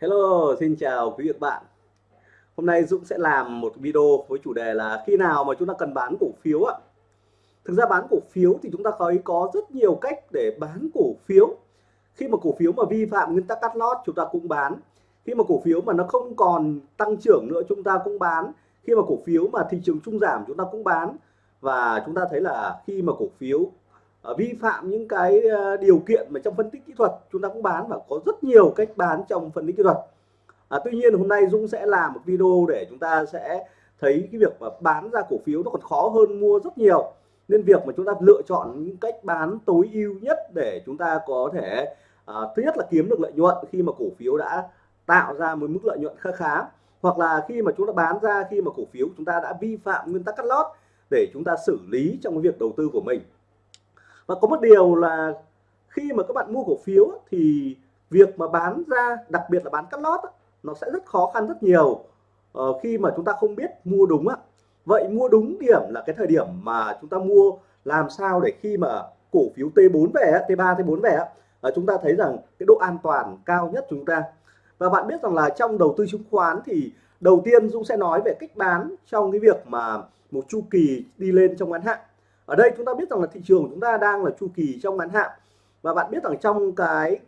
Hello, xin chào quý vị và các bạn. Hôm nay Dũng sẽ làm một video với chủ đề là khi nào mà chúng ta cần bán cổ phiếu ạ. Thực ra bán cổ phiếu thì chúng ta thấy có rất nhiều cách để bán cổ phiếu. Khi mà cổ phiếu mà vi phạm nguyên tắc cắt lót chúng ta cũng bán. Khi mà cổ phiếu mà nó không còn tăng trưởng nữa chúng ta cũng bán. Khi mà cổ phiếu mà thị trường trung giảm chúng ta cũng bán. Và chúng ta thấy là khi mà cổ phiếu Ờ, vi phạm những cái ờ, điều kiện mà trong phân tích kỹ thuật chúng ta cũng bán và có rất nhiều cách bán trong phân tích kỹ thuật. À, tuy nhiên hôm nay Dũng sẽ làm một video để chúng ta sẽ thấy cái việc mà bán ra cổ phiếu nó còn khó hơn mua rất nhiều. Nên việc mà chúng ta lựa chọn những cách bán tối ưu nhất để chúng ta có thể à, thứ nhất là kiếm được lợi nhuận khi mà cổ phiếu đã tạo ra một mức lợi nhuận khá khá hoặc là khi mà chúng ta bán ra khi mà cổ phiếu chúng ta đã vi phạm nguyên tắc cắt lót để chúng ta xử lý trong cái việc đầu tư của mình và có một điều là khi mà các bạn mua cổ phiếu thì việc mà bán ra, đặc biệt là bán cắt lót nó sẽ rất khó khăn rất nhiều. Ờ, khi mà chúng ta không biết mua đúng á. Vậy mua đúng điểm là cái thời điểm mà chúng ta mua làm sao để khi mà cổ phiếu T4 về T3 T4 về ờ, chúng ta thấy rằng cái độ an toàn cao nhất chúng ta. Và bạn biết rằng là trong đầu tư chứng khoán thì đầu tiên Dũng sẽ nói về cách bán trong cái việc mà một chu kỳ đi lên trong ngắn hạn ở đây chúng ta biết rằng là thị trường của chúng ta đang là chu kỳ trong ngắn hạn. Và bạn biết rằng trong cái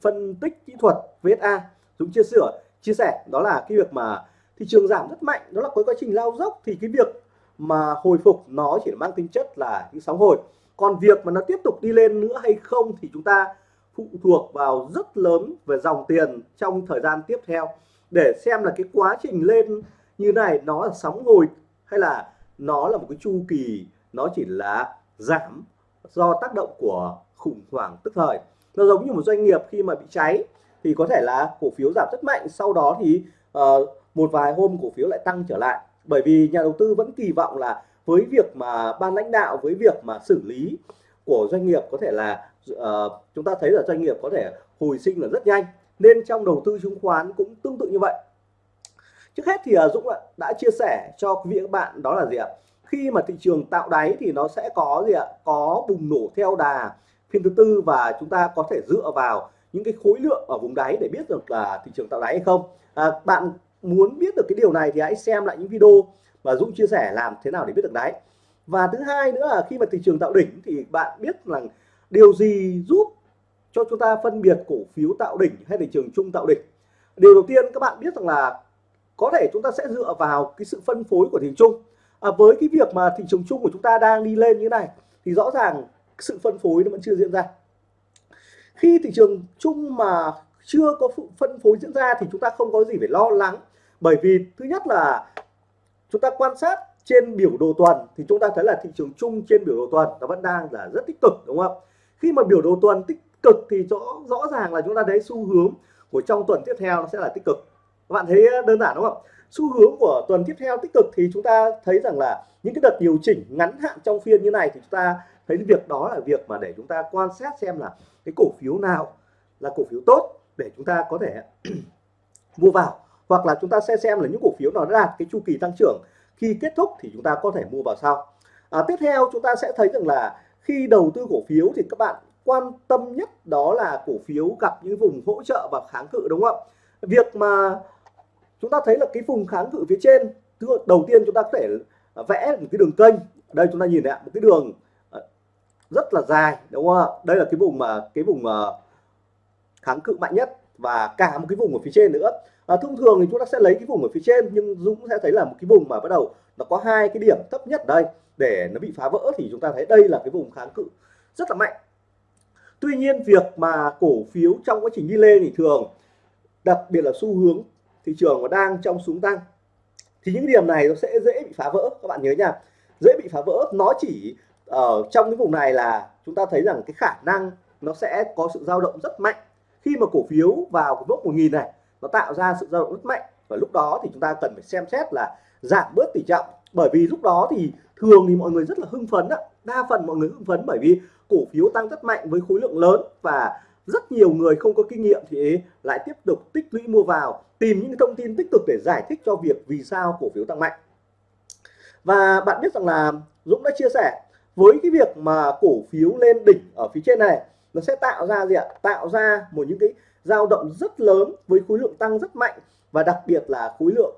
phân tích kỹ thuật VSA Dũng chia sẻ chia sẻ, đó là cái việc mà thị trường giảm rất mạnh, đó là có quá trình lao dốc, thì cái việc mà hồi phục nó chỉ mang tính chất là những sóng hồi. Còn việc mà nó tiếp tục đi lên nữa hay không thì chúng ta phụ thuộc vào rất lớn về dòng tiền trong thời gian tiếp theo. Để xem là cái quá trình lên như này nó là sóng hồi hay là nó là một cái chu kỳ nó chỉ là giảm do tác động của khủng hoảng tức thời. Nó giống như một doanh nghiệp khi mà bị cháy thì có thể là cổ phiếu giảm rất mạnh sau đó thì uh, một vài hôm cổ phiếu lại tăng trở lại. Bởi vì nhà đầu tư vẫn kỳ vọng là với việc mà ban lãnh đạo với việc mà xử lý của doanh nghiệp có thể là uh, chúng ta thấy là doanh nghiệp có thể hồi sinh là rất nhanh. Nên trong đầu tư chứng khoán cũng tương tự như vậy. Trước hết thì uh, Dũng đã chia sẻ cho quý vị các bạn đó là gì ạ? Khi mà thị trường tạo đáy thì nó sẽ có gì ạ? Có bùng nổ theo đà phiên thứ tư và chúng ta có thể dựa vào những cái khối lượng ở vùng đáy để biết được là thị trường tạo đáy hay không. À, bạn muốn biết được cái điều này thì hãy xem lại những video mà Dũng chia sẻ làm thế nào để biết được đáy. Và thứ hai nữa là khi mà thị trường tạo đỉnh thì bạn biết rằng điều gì giúp cho chúng ta phân biệt cổ phiếu tạo đỉnh hay thị trường chung tạo đỉnh? Điều đầu tiên các bạn biết rằng là có thể chúng ta sẽ dựa vào cái sự phân phối của thị trường chung à, với cái việc mà thị trường chung của chúng ta đang đi lên như này thì rõ ràng sự phân phối nó vẫn chưa diễn ra. Khi thị trường chung mà chưa có phân phối diễn ra thì chúng ta không có gì phải lo lắng. Bởi vì thứ nhất là chúng ta quan sát trên biểu đồ tuần thì chúng ta thấy là thị trường chung trên biểu đồ tuần nó vẫn đang là rất tích cực đúng không? Khi mà biểu đồ tuần tích cực thì rõ rõ ràng là chúng ta thấy xu hướng của trong tuần tiếp theo nó sẽ là tích cực. Các bạn thấy đơn giản đúng không? Xu hướng của tuần tiếp theo tích cực thì chúng ta thấy rằng là những cái đợt điều chỉnh ngắn hạn trong phiên như này thì chúng ta thấy việc đó là việc mà để chúng ta quan sát xem là cái cổ phiếu nào là cổ phiếu tốt để chúng ta có thể mua vào. Hoặc là chúng ta sẽ xem là những cổ phiếu nào đã đạt cái chu kỳ tăng trưởng khi kết thúc thì chúng ta có thể mua vào sau. À, tiếp theo chúng ta sẽ thấy rằng là khi đầu tư cổ phiếu thì các bạn quan tâm nhất đó là cổ phiếu gặp những vùng hỗ trợ và kháng cự đúng không ạ? Việc mà chúng ta thấy là cái vùng kháng cự phía trên thứ đầu tiên chúng ta có thể vẽ một cái đường kênh. Đây chúng ta nhìn này một cái đường ờ, rất là dài đúng không ạ? Đây là cái vùng mà cái vùng ờ, kháng cự mạnh nhất và cả một cái vùng ở phía trên nữa. À, thông thường thì chúng ta sẽ lấy cái vùng ở phía trên nhưng Dũng sẽ thấy là một cái vùng mà bắt đầu nó có hai cái điểm thấp nhất đây. Để nó bị phá vỡ thì chúng ta thấy đây là cái vùng kháng cự rất là mạnh. Tuy nhiên việc mà cổ phiếu trong quá trình đi lên thì thường đặc biệt là xu hướng thị trường nó đang trong xuống tăng, thì những điểm này nó sẽ dễ bị phá vỡ. Các bạn nhớ nha, dễ bị phá vỡ nó chỉ ở trong cái vùng này là chúng ta thấy rằng cái khả năng nó sẽ có sự dao động rất mạnh. Khi mà cổ phiếu vào cái mốc 1000 này, nó tạo ra sự dao động rất mạnh. Và lúc đó thì chúng ta cần phải xem xét là giảm bớt tỷ trọng. Bởi vì lúc đó thì thường thì mọi người rất là hưng phấn đó. đa phần mọi người hưng phấn bởi vì cổ phiếu tăng rất mạnh với khối lượng lớn. Và rất nhiều người không có kinh nghiệm thì lại tiếp tục tích lũy mua vào, tìm những thông tin tích cực để giải thích cho việc vì sao cổ phiếu tăng mạnh. Và bạn biết rằng là Dũng đã chia sẻ, với cái việc mà cổ phiếu lên đỉnh ở phía trên này, nó sẽ tạo ra gì ạ? Tạo ra một những cái dao động rất lớn với khối lượng tăng rất mạnh và đặc biệt là khối lượng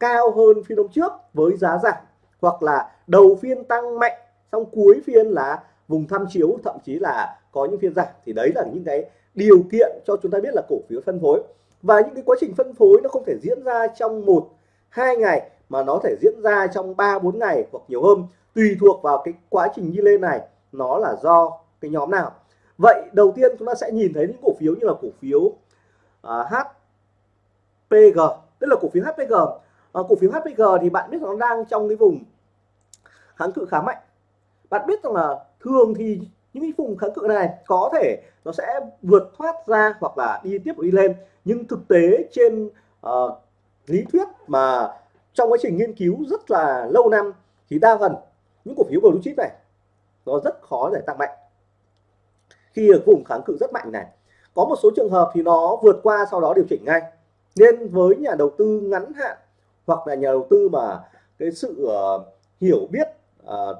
cao hơn phiên hôm trước với giá giảm hoặc là đầu phiên tăng mạnh, xong cuối phiên là vùng tham chiếu thậm chí là có những phiên giảm. Thì đấy là những cái điều kiện cho chúng ta biết là cổ phiếu phân phối. Và những cái quá trình phân phối nó không thể diễn ra trong một hai ngày mà nó thể diễn ra trong 3 4 ngày hoặc nhiều hơn tùy thuộc vào cái quá trình đi lên này nó là do cái nhóm nào. Vậy đầu tiên chúng ta sẽ nhìn thấy những cổ phiếu như là cổ phiếu à, uh, HPG tức là cổ phiếu HPG uh, à, cổ phiếu HPG thì bạn biết nó đang trong cái vùng kháng cự khá mạnh. Bạn biết rằng là thường thì những cái vùng kháng cự này có thể nó sẽ vượt thoát ra hoặc là đi tiếp đi lên. Nhưng thực tế trên uh, lý thuyết mà trong quá trình nghiên cứu rất là lâu năm thì đa phần những cổ phiếu blue chip này nó rất khó để tăng mạnh. Khi ở vùng kháng cự rất mạnh này có một số trường hợp thì nó vượt qua sau đó điều chỉnh ngay. Nên với nhà đầu tư ngắn hạn hoặc là nhà đầu tư mà cái sự uh, hiểu biết uh,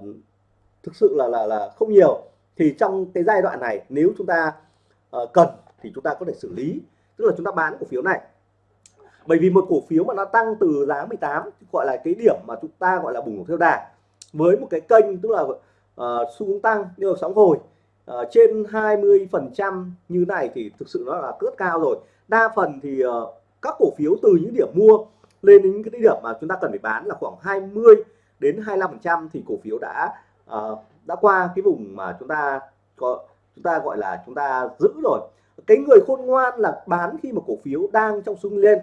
thực sự là là là không nhiều. Thì trong cái giai đoạn này nếu chúng ta uh, cần thì chúng ta có thể xử lý tức là chúng ta bán cổ phiếu này. Bởi vì một cổ phiếu mà nó tăng từ giá 18 gọi là cái điểm mà chúng ta gọi là bùng nổ theo đà với một cái kênh tức là uh, xu hướng tăng như sóng hồi uh, trên 20 phần trăm như này thì thực sự nó là cướp cao rồi. Đa phần thì uh, các cổ phiếu từ những điểm mua lên đến những cái điểm mà chúng ta cần phải bán là khoảng 20 đến 25 phần trăm thì cổ phiếu đã uh, đã qua cái vùng mà chúng ta có chúng ta gọi là chúng ta giữ rồi. Cái người khôn ngoan là bán khi mà cổ phiếu đang trong xung lên.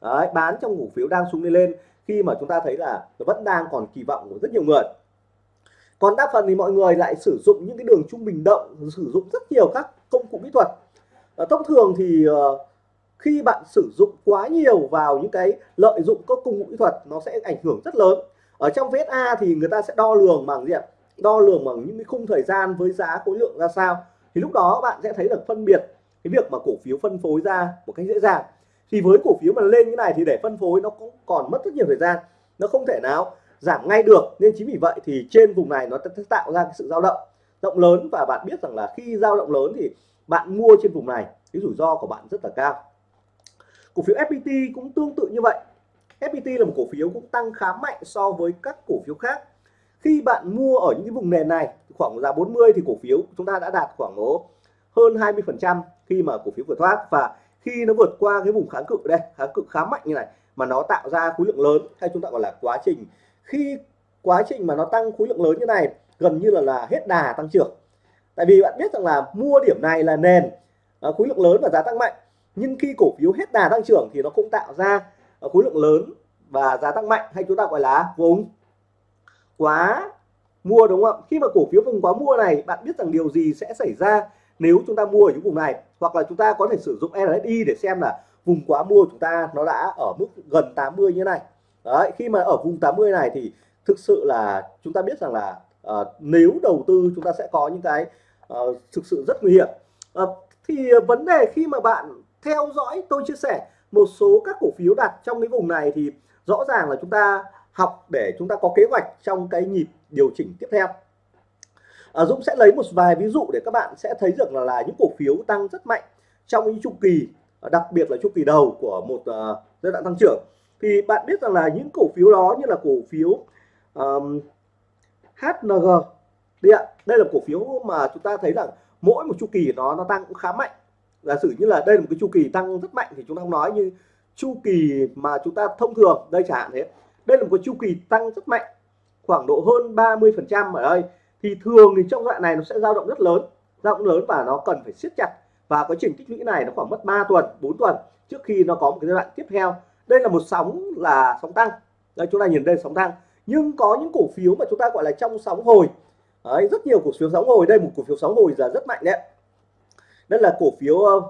Đấy, bán trong cổ phiếu đang xung lên lên khi mà chúng ta thấy là nó vẫn đang còn kỳ vọng của rất nhiều người. Còn đa phần thì mọi người lại sử dụng những cái đường trung bình động sử dụng rất nhiều các công cụ kỹ thuật. À, thông thường thì uh, khi bạn sử dụng quá nhiều vào những cái lợi dụng các công cụ kỹ thuật nó sẽ ảnh hưởng rất lớn. Ở trong VSA thì người ta sẽ đo lường bằng gì ạ? Đo lường bằng những cái khung thời gian với giá khối lượng ra sao. Thì lúc đó bạn sẽ thấy được phân biệt cái việc mà cổ phiếu phân phối ra một cách dễ dàng. Thì với cổ phiếu mà lên như này thì để phân phối nó cũng còn mất rất nhiều thời gian, nó không thể nào giảm ngay được. Nên chính vì vậy thì trên vùng này nó sẽ tạo ra cái sự dao động, rộng lớn. Và bạn biết rằng là khi dao động lớn thì bạn mua trên vùng này, cái rủi ro của bạn rất là cao. Cổ phiếu FPT cũng tương tự như vậy. FPT là một cổ phiếu cũng tăng khá mạnh so với các cổ phiếu khác khi bạn mua ở những cái vùng nền này, khoảng giá 40 thì cổ phiếu chúng ta đã đạt khoảng hơn 20 phần trăm khi mà cổ phiếu vượt thoát. Và khi nó vượt qua cái vùng kháng cự đây, kháng cự khá mạnh như này mà nó tạo ra khối lượng lớn hay chúng ta gọi là quá trình. Khi quá trình mà nó tăng khối lượng lớn như này, gần như là là hết đà tăng trưởng. Tại vì bạn biết rằng là mua điểm này là nền à, khối lượng lớn và giá tăng mạnh. Nhưng khi cổ phiếu hết đà tăng trưởng thì nó cũng tạo ra à, khối lượng lớn và giá tăng mạnh hay chúng ta gọi là vùng quá mua đúng không? Khi mà cổ phiếu vùng quá mua này bạn biết rằng điều gì sẽ xảy ra nếu chúng ta mua ở những vùng này? Hoặc là chúng ta có thể sử dụng RSI để xem là vùng quá mua chúng ta nó đã ở mức gần 80 như này. Đấy khi mà ở vùng 80 này thì thực sự là chúng ta biết rằng là uh, nếu đầu tư chúng ta sẽ có những cái uh, thực sự rất nguy hiểm. Uh, thì vấn đề khi mà bạn theo dõi tôi chia sẻ một số các cổ phiếu đặt trong cái vùng này thì rõ ràng là chúng ta học để chúng ta có kế hoạch trong cái nhịp điều chỉnh tiếp theo. À, Dũng sẽ lấy một vài ví dụ để các bạn sẽ thấy được là, là những cổ phiếu tăng rất mạnh trong những chu kỳ à, đặc biệt là chu kỳ đầu của một uh, giai đoạn tăng trưởng. Thì bạn biết rằng là những cổ phiếu đó như là cổ phiếu um, HNG đây ạ. Đây là cổ phiếu mà chúng ta thấy rằng mỗi một chu kỳ nó nó tăng cũng khá mạnh. Giả sử như là đây là một cái chu kỳ tăng rất mạnh thì chúng ta không nói như chu kỳ mà chúng ta thông thường đây chẳng hạn thế đây là một chu kỳ tăng rất mạnh khoảng độ hơn 30 phần trăm ở đây thì thường thì trong đoạn này nó sẽ dao động rất lớn dao động lớn và nó cần phải siết chặt. Và quá trình tích lũy này nó khoảng mất 3 tuần 4 tuần trước khi nó có một cái giai đoạn tiếp theo. Đây là một sóng là sóng tăng. Đây chúng ta nhìn đây sóng tăng. Nhưng có những cổ phiếu mà chúng ta gọi là trong sóng hồi. Đấy, rất nhiều cổ phiếu sóng hồi. Đây một cổ phiếu sóng hồi là rất mạnh đấy đây là cổ phiếu ờ,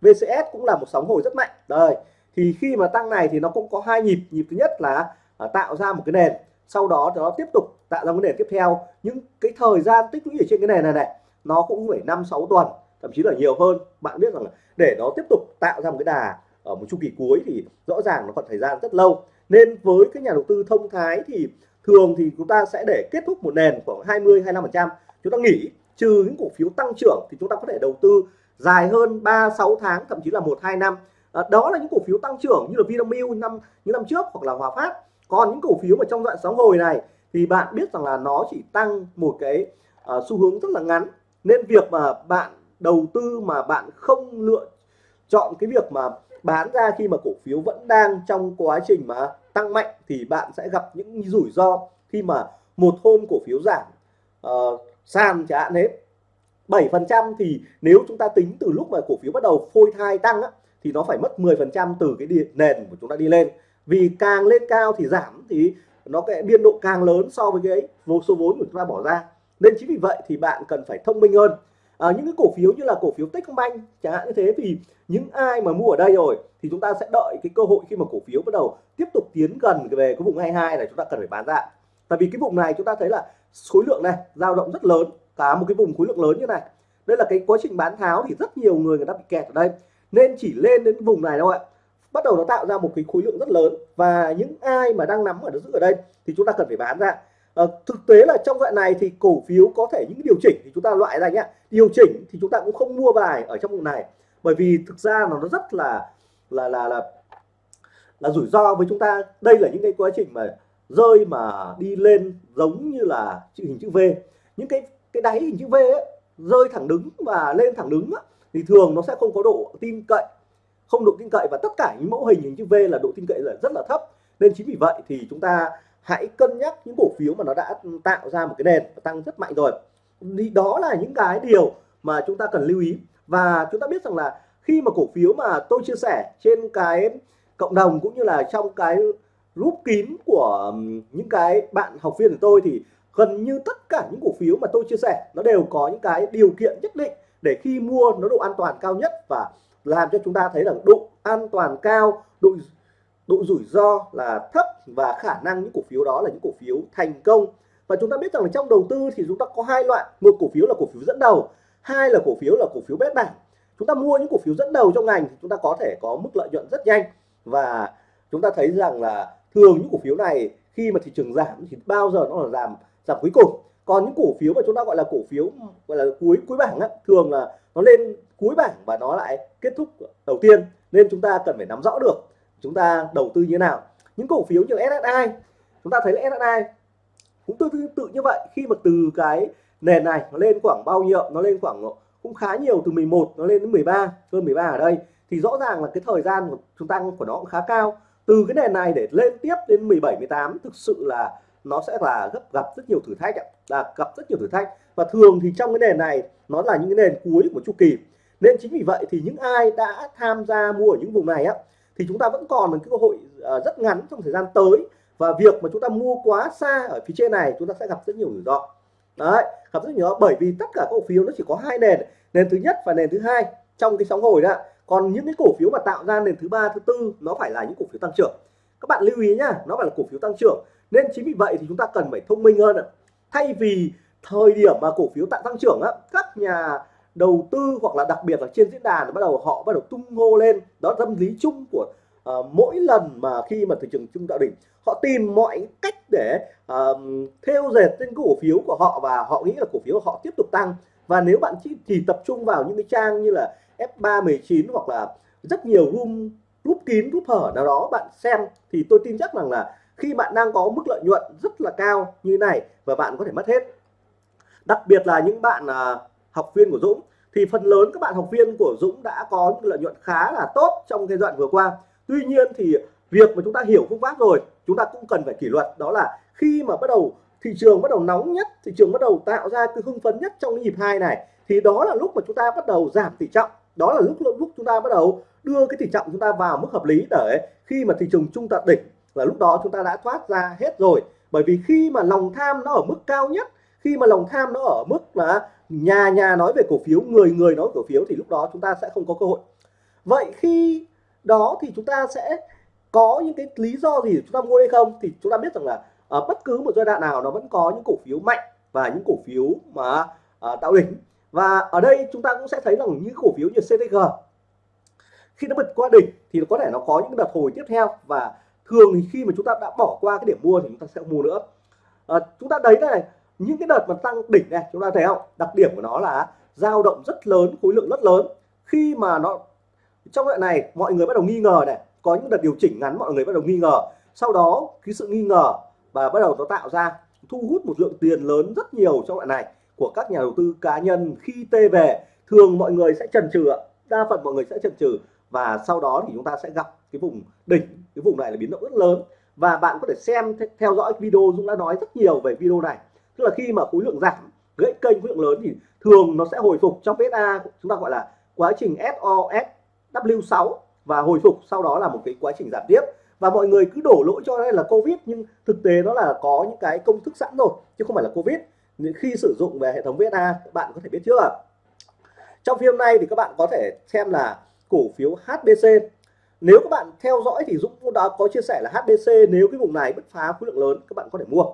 VCS cũng là một sóng hồi rất mạnh. Đây thì khi mà tăng này thì nó cũng có hai nhịp. Nhịp thứ nhất là à, tạo ra một cái nền. Sau đó nó tiếp tục tạo ra cái nền tiếp theo. Những cái thời gian tích lũy ở trên cái nền này này nó cũng phải năm sáu tuần thậm chí là nhiều hơn. Bạn biết rằng là để nó tiếp tục tạo ra một cái đà ở một chu kỳ cuối thì rõ ràng nó còn thời gian rất lâu. Nên với các nhà đầu tư thông thái thì thường thì chúng ta sẽ để kết thúc một nền khoảng 20 25 phần chúng ta nghỉ trừ những cổ phiếu tăng trưởng thì chúng ta có thể đầu tư dài hơn 3 6 tháng thậm chí là 1 2 năm. À, đó là những cổ phiếu tăng trưởng như là Vinamilk năm những năm trước hoặc là Hòa Phát còn những cổ phiếu mà trong đoạn sóng hồi này thì bạn biết rằng là nó chỉ tăng một cái uh, xu hướng rất là ngắn. Nên việc mà bạn đầu tư mà bạn không lựa chọn cái việc mà bán ra khi mà cổ phiếu vẫn đang trong quá trình mà tăng mạnh thì bạn sẽ gặp những rủi ro khi mà một hôm cổ phiếu giảm uh, sàn chẳng hạn hết 7 phần trăm thì nếu chúng ta tính từ lúc mà cổ phiếu bắt đầu phôi thai tăng á, thì nó phải mất 10 phần trăm từ cái nền của chúng ta đi lên vì càng lên cao thì giảm thì nó cái biên độ càng lớn so với cái vô số vốn của chúng ta bỏ ra. Nên chính vì vậy thì bạn cần phải thông minh hơn. À, những cái cổ phiếu như là cổ phiếu Techcombank chẳng hạn như thế thì những ai mà mua ở đây rồi thì chúng ta sẽ đợi cái cơ hội khi mà cổ phiếu bắt đầu tiếp tục tiến gần về cái vùng 22 này chúng ta cần phải bán ra. Tại vì cái vùng này chúng ta thấy là khối lượng này dao động rất lớn cả một cái vùng khối lượng lớn như này. Đây là cái quá trình bán tháo thì rất nhiều người người ta bị kẹt ở đây. Nên chỉ lên đến vùng này đâu ạ bắt đầu nó tạo ra một cái khối lượng rất lớn. Và những ai mà đang nắm ở giữ ở đây thì chúng ta cần phải bán ra. À, thực tế là trong đoạn này thì cổ phiếu có thể những điều chỉnh thì chúng ta loại ra nhé điều chỉnh thì chúng ta cũng không mua bài ở trong vùng này. Bởi vì thực ra nó rất là là là là là rủi ro với chúng ta. Đây là những cái quá trình mà rơi mà đi lên giống như là chữ hình chữ V. Những cái cái đáy hình chữ V ấy, rơi thẳng đứng và lên thẳng đứng ấy, thì thường nó sẽ không có độ tin cậy không độ tin cậy và tất cả những mẫu hình hình chữ V là độ tin cậy là rất là thấp. Nên chính vì vậy thì chúng ta hãy cân nhắc những cổ phiếu mà nó đã tạo ra một cái nền tăng rất mạnh rồi. Thì đó là những cái điều mà chúng ta cần lưu ý. Và chúng ta biết rằng là khi mà cổ phiếu mà tôi chia sẻ trên cái cộng đồng cũng như là trong cái group kín của những cái bạn học viên của tôi thì gần như tất cả những cổ phiếu mà tôi chia sẻ nó đều có những cái điều kiện nhất định để khi mua nó độ an toàn cao nhất và làm cho chúng ta thấy là độ an toàn cao độ độ rủi ro là thấp và khả năng những cổ phiếu đó là những cổ phiếu thành công. Và chúng ta biết rằng là trong đầu tư thì chúng ta có hai loại một cổ phiếu là cổ phiếu dẫn đầu hai là cổ phiếu là cổ phiếu bét bảng. Chúng ta mua những cổ phiếu dẫn đầu trong ngành thì chúng ta có thể có mức lợi nhuận rất nhanh. Và chúng ta thấy rằng là thường những cổ phiếu này khi mà thị trường giảm thì bao giờ nó là giảm giảm cuối cùng. Còn những cổ phiếu mà chúng ta gọi là cổ phiếu gọi là cuối cuối bảng á, thường là nó lên cuối bảng và nó lại kết thúc đầu tiên. Nên chúng ta cần phải nắm rõ được chúng ta đầu tư như thế nào. Những cổ phiếu như SSI chúng ta thấy là SSI cũng tương tự, tự như vậy. Khi mà từ cái nền này nó lên khoảng bao nhiêu nó lên khoảng cũng khá nhiều từ 11 nó lên đến 13 hơn 13 ở đây thì rõ ràng là cái thời gian của chúng ta của nó cũng khá cao. Từ cái nền này để lên tiếp đến 17 18 thực sự là nó sẽ là gấp gặp rất nhiều thử thách là gặp rất nhiều thử thách. Và thường thì trong cái nền này, nó là những cái nền cuối của chu kỳ. Nên chính vì vậy thì những ai đã tham gia mua ở những vùng này á, thì chúng ta vẫn còn một cái cơ hội ờ, rất ngắn trong thời gian tới. Và việc mà chúng ta mua quá xa ở phía trên này, chúng ta sẽ gặp rất nhiều rủi ro. Đấy, gặp rất nhiều bởi vì tất cả các cổ phiếu nó chỉ có hai nền nền thứ nhất và nền thứ hai trong cái sóng hồi đó còn những cái cổ phiếu mà tạo ra nền thứ ba, thứ tư, nó phải là những cổ phiếu tăng trưởng. Các bạn lưu ý nhá, nó phải là cổ phiếu tăng trưởng nên chính vì vậy thì chúng ta cần phải thông minh hơn thay vì thời điểm mà cổ phiếu tạo tăng trưởng á các nhà đầu tư hoặc là đặc biệt là trên diễn đàn bắt đầu họ bắt đầu tung hô lên đó tâm lý chung của uh, mỗi lần mà khi mà thị trường chung tạo đỉnh họ tìm mọi cách để uh, theo dệt trên cổ phiếu của họ và họ nghĩ là cổ phiếu của họ tiếp tục tăng. Và nếu bạn chỉ, chỉ tập trung vào những cái trang như là F319 hoặc là rất nhiều room rút kín rút hở nào đó bạn xem thì tôi tin chắc rằng là khi bạn đang có mức lợi nhuận rất là cao như này và bạn có thể mất hết. Đặc biệt là những bạn à, học viên của Dũng, thì phần lớn các bạn học viên của Dũng đã có những lợi nhuận khá là tốt trong giai đoạn vừa qua. Tuy nhiên thì việc mà chúng ta hiểu phương pháp rồi, chúng ta cũng cần phải kỷ luật, đó là khi mà bắt đầu thị trường bắt đầu nóng nhất, thị trường bắt đầu tạo ra cái hưng phấn nhất trong cái nhịp hai này, thì đó là lúc mà chúng ta bắt đầu giảm tỷ trọng. Đó là lúc lúc chúng ta bắt đầu đưa cái tỷ trọng chúng ta vào mức hợp lý để khi mà thị trường trung tận đỉnh là lúc đó chúng ta đã thoát ra hết rồi. Bởi vì khi mà lòng tham nó ở mức cao nhất, khi mà lòng tham nó ở mức là nhà nhà nói về cổ phiếu, người người nói cổ phiếu thì lúc đó chúng ta sẽ không có cơ hội. Vậy khi đó thì chúng ta sẽ có những cái lý do gì để chúng ta mua hay không? Thì chúng ta biết rằng là ở bất cứ một giai đoạn nào nó vẫn có những cổ phiếu mạnh và những cổ phiếu mà ờ, tạo đỉnh. Và ở đây chúng ta cũng sẽ thấy rằng những cổ phiếu như CTG khi nó vượt qua đỉnh thì có thể nó có những đợt hồi tiếp theo. Và thường thì khi mà chúng ta đã bỏ qua cái điểm mua thì chúng ta sẽ mua nữa. À, chúng ta thấy này những cái đợt mà tăng đỉnh này chúng ta thấy không? Đặc điểm của nó là dao động rất lớn khối lượng rất lớn. Khi mà nó trong đoạn này mọi người bắt đầu nghi ngờ này. Có những đợt điều chỉnh ngắn mọi người bắt đầu nghi ngờ. Sau đó cái sự nghi ngờ và bắt đầu nó tạo ra thu hút một lượng tiền lớn rất nhiều trong đoạn này của các nhà đầu tư cá nhân. Khi tê về thường mọi người sẽ chần chừ đa phần mọi người sẽ chần chừ và sau đó thì chúng ta sẽ gặp cái vùng đỉnh, cái vùng này là biến động rất lớn. Và bạn có thể xem theo dõi video Dũng đã nói rất nhiều về video này. Tức là khi mà khối lượng giảm, gãy kênh khối lượng lớn thì thường nó sẽ hồi phục trong PSA chúng ta gọi là quá trình SOSW6 và hồi phục sau đó là một cái quá trình giảm tiếp. Và mọi người cứ đổ lỗi cho đây là Covid, nhưng thực tế nó là có những cái công thức sẵn rồi, chứ không phải là Covid. Khi sử dụng về hệ thống VSA bạn có thể biết trước trong phim này thì các bạn có thể xem là cổ phiếu HBC nếu các bạn theo dõi thì Dũng cũng đã có chia sẻ là HBC nếu cái vùng này bứt phá khối lượng lớn, các bạn có thể mua.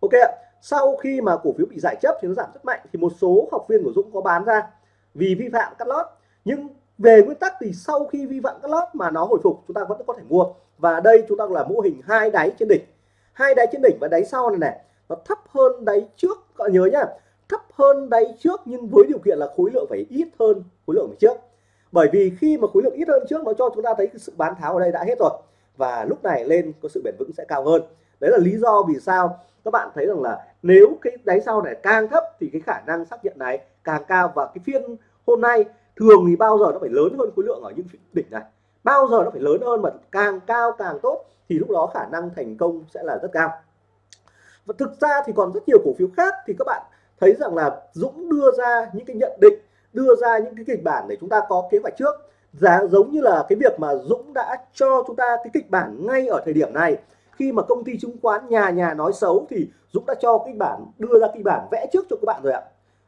Ok ạ. sau khi mà cổ phiếu bị giải chấp thì nó giảm rất mạnh thì một số học viên của Dũng có bán ra vì vi phạm cắt lót. Nhưng về nguyên tắc thì sau khi vi phạm cắt lót mà nó hồi phục, chúng ta vẫn có thể mua. Và đây chúng ta là mô hình hai đáy trên đỉnh. Hai đáy trên đỉnh và đáy sau này này nó thấp hơn đáy trước. Các bạn nhớ nhá thấp hơn đáy trước nhưng với điều kiện là khối lượng phải ít hơn khối lượng trước bởi vì khi mà khối lượng ít hơn trước, nó cho chúng ta thấy cái sự bán tháo ở đây đã hết rồi. Và lúc này lên có sự bền vững sẽ cao hơn. Đấy là lý do vì sao các bạn thấy rằng là nếu cái đáy sau này càng thấp thì cái khả năng xác nhận này càng cao. Và cái phiên hôm nay thường thì bao giờ nó phải lớn hơn khối lượng ở những đỉnh này? Bao giờ nó phải lớn hơn mà càng cao càng tốt thì lúc đó khả năng thành công sẽ là rất cao. Và thực ra thì còn rất nhiều cổ phiếu khác thì các bạn thấy rằng là Dũng đưa ra những cái nhận định đưa ra những cái kịch bản để chúng ta có kế hoạch trước. Giá giống như là cái việc mà Dũng đã cho chúng ta cái kịch bản ngay ở thời điểm này. Khi mà công ty chứng khoán nhà nhà nói xấu thì Dũng đã cho kịch bản, đưa ra kịch bản vẽ trước cho các bạn rồi ạ.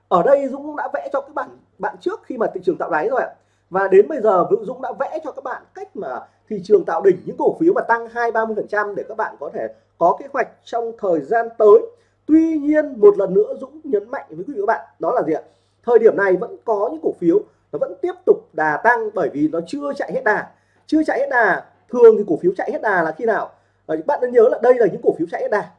Ở đây Dũng đã vẽ cho các bạn bạn trước khi mà thị trường tạo đáy rồi ạ. Và đến bây giờ Dũng đã vẽ cho các bạn cách mà thị trường tạo đỉnh, những cổ phiếu mà tăng hai ba mươi phần trăm để các bạn có thể có kế hoạch trong thời gian tới. Tuy nhiên, một lần nữa Dũng nhấn mạnh với quý vị các bạn, đó là gì ạ? Thời điểm này vẫn có những cổ phiếu nó vẫn tiếp tục đà tăng bởi vì nó chưa chạy hết đà. Chưa chạy hết đà thường thì cổ phiếu chạy hết đà là khi nào? Ờ, bạn nên nhớ là đây là những cổ phiếu chạy hết đà.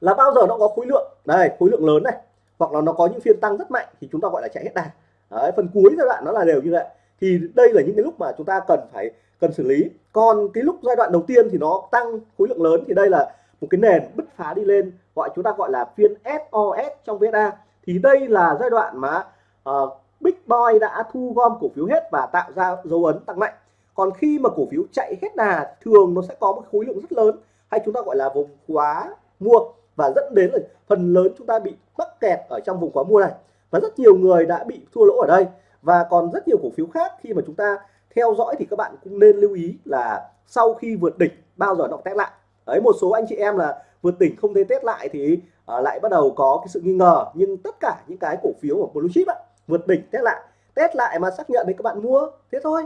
Là bao giờ nó có khối lượng? Đây khối lượng lớn này. Hoặc là nó có những phiên tăng rất mạnh thì chúng ta gọi là chạy hết đà. Đấy, phần cuối giai đoạn nó là đều như vậy. Thì đây là những cái lúc mà chúng ta cần phải cần xử lý. Còn cái lúc giai đoạn đầu tiên thì nó tăng khối lượng lớn thì đây là một cái nền bứt phá đi lên gọi chúng ta gọi là phiên SOS trong VSA thì đây là giai đoạn mà uh, Big Boy đã thu gom cổ phiếu hết và tạo ra dấu ấn tăng mạnh. Còn khi mà cổ phiếu chạy hết đà thường nó sẽ có một khối lượng rất lớn hay chúng ta gọi là vùng quá mua. Và dẫn đến là phần lớn chúng ta bị mắc kẹt ở trong vùng quá mua này. Và rất nhiều người đã bị thua lỗ ở đây. Và còn rất nhiều cổ phiếu khác khi mà chúng ta theo dõi thì các bạn cũng nên lưu ý là sau khi vượt đỉnh bao giờ nó test lại. Đấy một số anh chị em là vượt đỉnh không thấy test lại thì uh, lại bắt đầu có cái sự nghi ngờ. Nhưng tất cả những cái cổ phiếu của blue chip á, vượt đỉnh test lại. Test lại mà xác nhận thì các bạn mua thế thôi.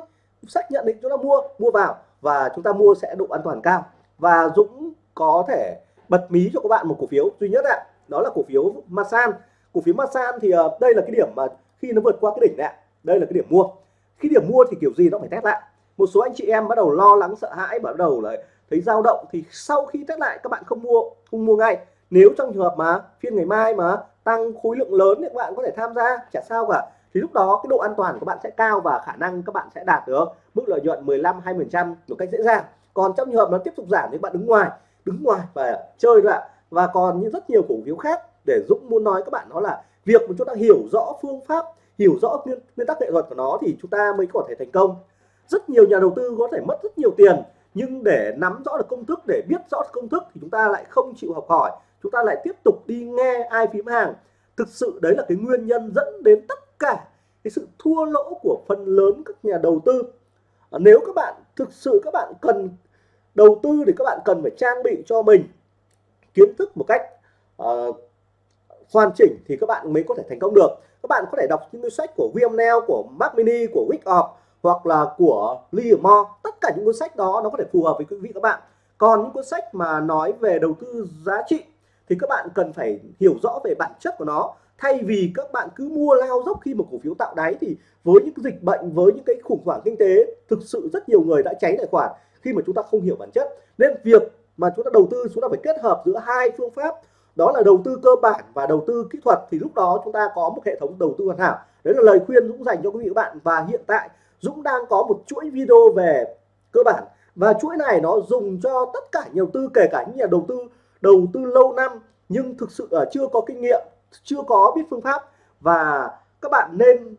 Xác nhận thì chúng ta mua mua vào và chúng ta mua sẽ độ an toàn cao. Và Dũng có thể bật mí cho các bạn một cổ phiếu duy nhất ạ. Đó là cổ phiếu Masan. Cổ phiếu Masan thì uh, đây là cái điểm mà khi nó vượt qua cái đỉnh này đây là cái điểm mua. Khi điểm mua thì kiểu gì nó phải test lại. Một số anh chị em bắt đầu lo lắng sợ hãi bắt đầu là thấy dao động thì sau khi test lại các bạn không mua không mua ngay. Nếu trong trường hợp mà phiên ngày mai mà tăng khối lượng lớn thì các bạn có thể tham gia chả sao cả. Thì lúc đó cái độ an toàn của bạn sẽ cao và khả năng các bạn sẽ đạt được mức lợi nhuận 15 20 trăm một cách dễ dàng. Còn trong trường hợp nó tiếp tục giảm thì bạn đứng ngoài đứng ngoài và chơi thôi ạ. Và còn như rất nhiều cổ phiếu khác để Dũng muốn nói các bạn đó là việc mà chúng ta hiểu rõ phương pháp hiểu rõ nguyên, nguyên tắc nghệ thuật của nó thì chúng ta mới có thể thành công. Rất nhiều nhà đầu tư có thể mất rất nhiều tiền nhưng để nắm rõ được công thức để biết rõ công thức thì chúng ta lại không chịu học hỏi. Chúng ta lại tiếp tục đi nghe ai phím hàng. Thực sự đấy là cái nguyên nhân dẫn đến tất cả cái sự thua lỗ của phần lớn các nhà đầu tư. À, nếu các bạn thực sự các bạn cần đầu tư thì các bạn cần phải trang bị cho mình kiến thức một cách uh, hoàn chỉnh thì các bạn mới có thể thành công được. Các bạn có thể đọc những cái sách của William Neal của Mac Mini của Wyckoff hoặc là của Livermore tất cả những cuốn sách đó, nó có thể phù hợp với quý vị các bạn. Còn những cuốn sách mà nói về đầu tư giá trị thì các bạn cần phải hiểu rõ về bản chất của nó. Thay vì các bạn cứ mua lao dốc khi một cổ phiếu tạo đáy thì với những dịch bệnh, với những cái khủng hoảng kinh tế, thực sự rất nhiều người đã cháy tài khoản khi mà chúng ta không hiểu bản chất. Nên việc mà chúng ta đầu tư, chúng ta phải kết hợp giữa hai phương pháp. Đó là đầu tư cơ bản và đầu tư kỹ thuật. Thì lúc đó chúng ta có một hệ thống đầu tư hoàn hảo. Đấy là lời khuyên Dũng dành cho quý vị các bạn. Và hiện tại Dũng đang có một chuỗi video về cơ bản. Và chuỗi này nó dùng cho tất cả nhà đầu tư kể cả những nhà đầu tư đầu tư lâu năm nhưng thực sự là chưa có kinh nghiệm chưa có biết phương pháp. Và các bạn nên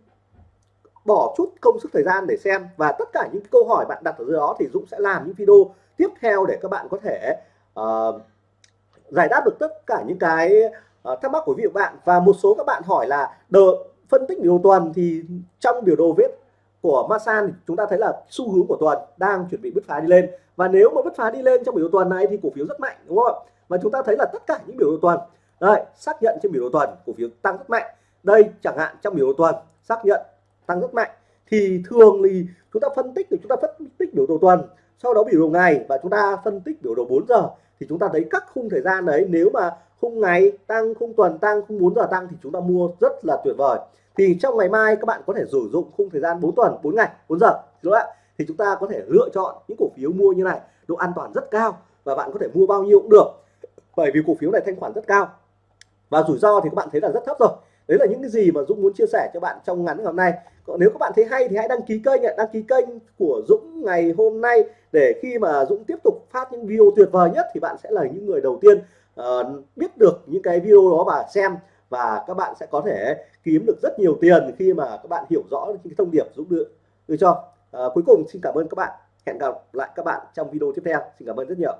bỏ chút công sức thời gian để xem. Và tất cả những câu hỏi bạn đặt ở dưới đó thì Dũng sẽ làm những video tiếp theo để các bạn có thể uh, giải đáp được tất cả những cái uh, thắc mắc của vị bạn. Và một số các bạn hỏi là đờ, phân tích biểu đồ tuần thì trong biểu đồ viết của Masan thì chúng ta thấy là xu hướng của tuần đang chuẩn bị bứt phá đi lên. Và nếu mà bứt phá đi lên trong biểu đồ tuần này thì cổ phiếu rất mạnh, đúng không và chúng ta thấy là tất cả những biểu đồ tuần, đây, xác nhận trên biểu đồ tuần cổ phiếu tăng rất mạnh. Đây, chẳng hạn trong biểu đồ tuần, xác nhận tăng rất mạnh. Thì thường thì chúng ta phân tích thì chúng ta phân tích biểu đồ tuần, sau đó biểu đồ ngày và chúng ta phân tích biểu đồ 4 giờ. Thì chúng ta thấy các khung thời gian đấy, nếu mà khung ngày tăng, khung tuần tăng, khung 4 giờ tăng thì chúng ta mua rất là tuyệt vời thì trong ngày mai các bạn có thể sử dụng khung thời gian 4 tuần 4 ngày 4 giờ đúng không ạ? Thì chúng ta có thể lựa chọn những cổ phiếu mua như này độ an toàn rất cao và bạn có thể mua bao nhiêu cũng được. Bởi vì cổ phiếu này thanh khoản rất cao. Và rủi ro thì các bạn thấy là rất thấp rồi. Đấy là những cái gì mà Dũng muốn chia sẻ cho bạn trong ngắn ngày hôm nay. Còn nếu các bạn thấy hay thì hãy đăng ký kênh đăng ký kênh của Dũng ngày hôm nay để khi mà Dũng tiếp tục phát những video tuyệt vời nhất thì bạn sẽ là những người đầu tiên uh, biết được những cái video đó và xem và các bạn sẽ có thể kiếm được rất nhiều tiền khi mà các bạn hiểu rõ những thông điệp Dũng đưa, đưa cho. À, cuối cùng xin cảm ơn các bạn. Hẹn gặp lại các bạn trong video tiếp theo. Xin cảm ơn rất nhiều.